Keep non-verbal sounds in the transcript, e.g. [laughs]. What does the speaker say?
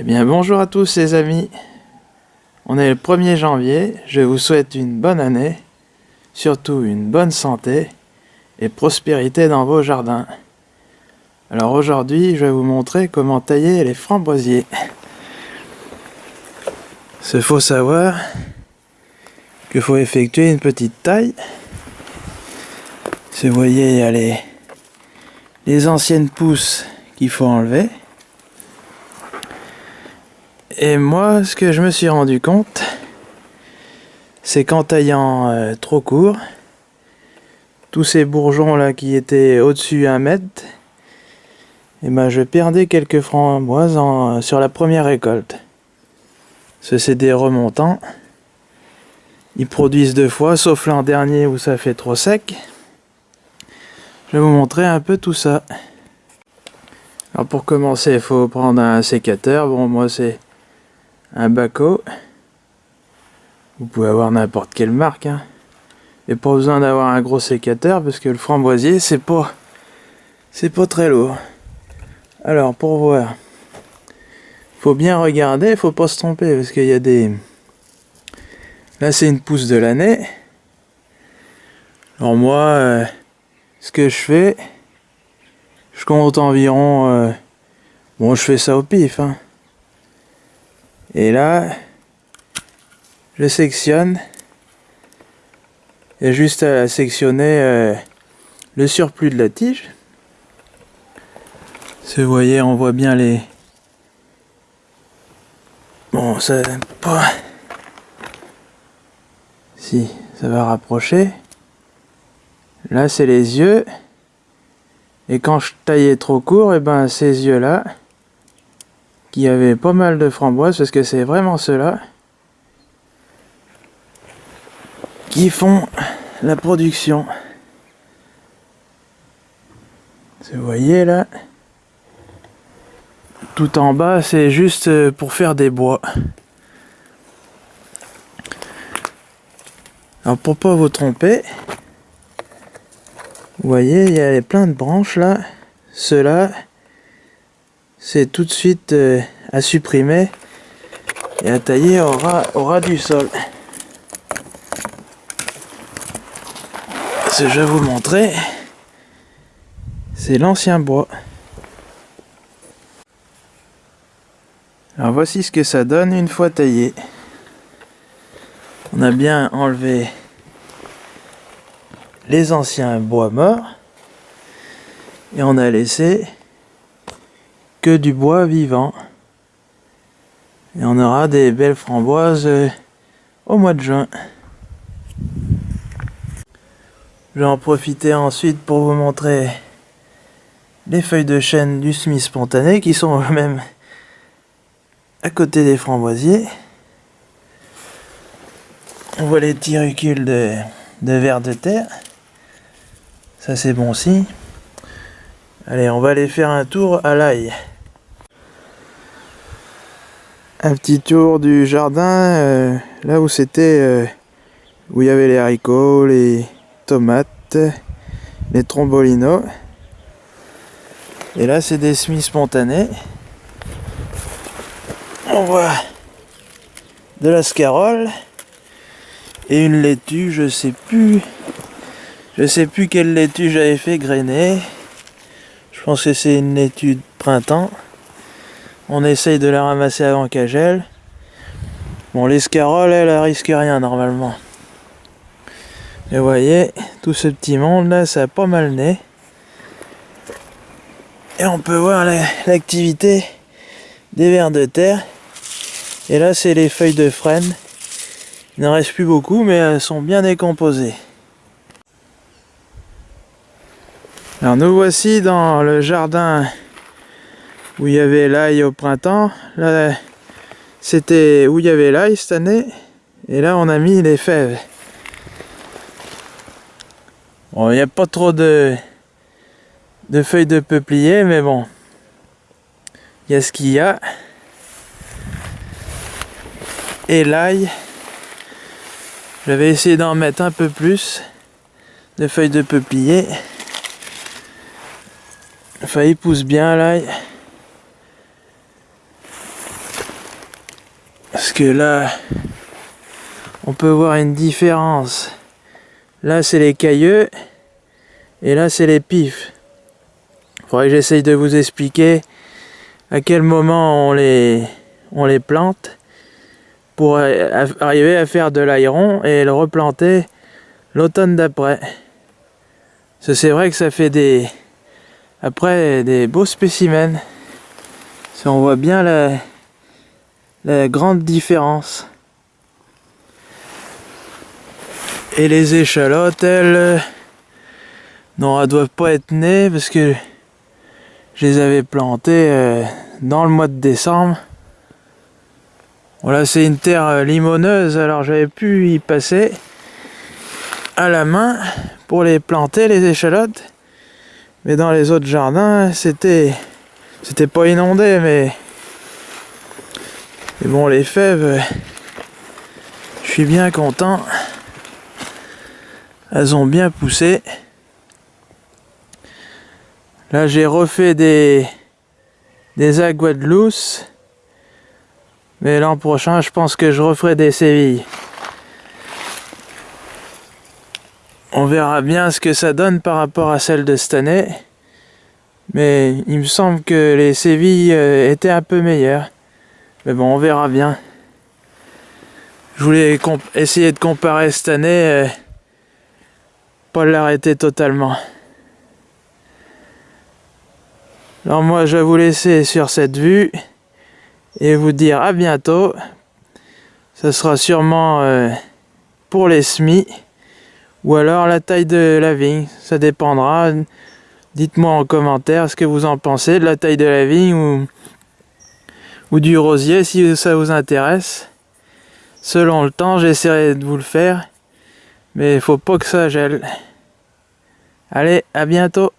Eh bien bonjour à tous les amis. On est le 1er janvier, je vous souhaite une bonne année, surtout une bonne santé et prospérité dans vos jardins. Alors aujourd'hui, je vais vous montrer comment tailler les framboisiers. Ce faut savoir qu'il faut effectuer une petite taille. Si vous voyez, il y a les anciennes pousses qu'il faut enlever. Et moi, ce que je me suis rendu compte, c'est qu'en taillant euh, trop court, tous ces bourgeons là qui étaient au-dessus un mètre, et eh ben je perdais quelques framboises en, sur la première récolte. Ce c'est des remontants. Ils produisent deux fois, sauf l'an dernier où ça fait trop sec. Je vais vous montrer un peu tout ça. Alors pour commencer, il faut prendre un sécateur. Bon, moi c'est un baco. Vous pouvez avoir n'importe quelle marque. Hein. Et pas besoin d'avoir un gros sécateur parce que le framboisier c'est pas c'est pas très lourd. Alors pour voir, faut bien regarder, faut pas se tromper parce qu'il y a des. Là c'est une pousse de l'année. Alors moi, euh, ce que je fais, je compte environ. Euh, bon, je fais ça au pif. Hein. Et là, je sectionne. Et juste à sectionner euh, le surplus de la tige. Si vous voyez, on voit bien les... Bon, ça. Si, ça va rapprocher. Là, c'est les yeux. Et quand je taillais trop court, et eh ben ces yeux-là, qui avait pas mal de framboises parce que c'est vraiment ceux-là qui font la production. Vous voyez là, tout en bas c'est juste pour faire des bois. Alors pour pas vous tromper, vous voyez il y a plein de branches là, ceux-là c'est tout de suite euh, à supprimer et à tailler au ras, du sol. Ce que je vais vous montrer, c'est l'ancien bois. Alors voici ce que ça donne une fois taillé. On a bien enlevé les anciens bois morts et on a laissé que du bois vivant. Et on aura des belles framboises euh, au mois de juin. Je vais en profiter ensuite pour vous montrer les feuilles de chêne du Smith spontané qui sont [laughs] même à côté des framboisiers. On voit les tirucules de, de vers de terre. Ça c'est bon aussi. Allez, on va aller faire un tour à l'ail. Un petit tour du jardin, euh, là où c'était, euh, où il y avait les haricots, les tomates, les trombolinos. Et là, c'est des semis spontanés. On voit de la scarole et une laitue, je sais plus, je sais plus quelle laitue j'avais fait grainer. Pense que c'est une étude printemps. On essaye de la ramasser avant qu'elle gèle. Bon, l'escarole, elle, elle risque rien normalement. Et vous voyez, tout ce petit monde là, ça a pas mal né. Et on peut voir l'activité des vers de terre. Et là, c'est les feuilles de frêne. Il n'en reste plus beaucoup, mais elles sont bien décomposées. Alors nous voici dans le jardin où il y avait l'ail au printemps. Là, c'était où il y avait l'ail cette année. Et là, on a mis les fèves. Bon, il n'y a pas trop de, de feuilles de peuplier, mais bon. Il y a ce qu'il y a. Et l'ail. J'avais essayé d'en mettre un peu plus de feuilles de peuplier. Il pousse bien là. que là, on peut voir une différence. Là, c'est les cailleux. Et là, c'est les pifs. Faudrait que j'essaye de vous expliquer à quel moment on les, on les plante pour arriver à faire de l'aéron et le replanter l'automne d'après. C'est vrai que ça fait des après des beaux spécimens. Si on voit bien la, la grande différence. Et les échalotes, elles, non, elles doivent pas être nées parce que je les avais plantées euh, dans le mois de décembre. Voilà, c'est une terre euh, limoneuse, alors j'avais pu y passer à la main pour les planter, les échalotes. Mais dans les autres jardins, c'était pas inondé, mais mais bon, les fèves, je suis bien content. Elles ont bien poussé. Là, j'ai refait des des aguadelousse. Mais l'an prochain, je pense que je referai des sévilles. On verra bien ce que ça donne par rapport à celle de cette année. Mais il me semble que les sévilles euh, étaient un peu meilleures. Mais bon, on verra bien. Je voulais essayer de comparer cette année. Euh, pas l'arrêter totalement. Alors moi, je vais vous laisser sur cette vue et vous dire à bientôt. Ce sera sûrement euh, pour les semis ou alors la taille de la vigne. Ça dépendra. Dites-moi en commentaire ce que vous en pensez de la taille de la vigne ou, ou du rosier si ça vous intéresse. Selon le temps, j'essaierai de vous le faire. Mais il faut pas que ça gèle. Allez, à bientôt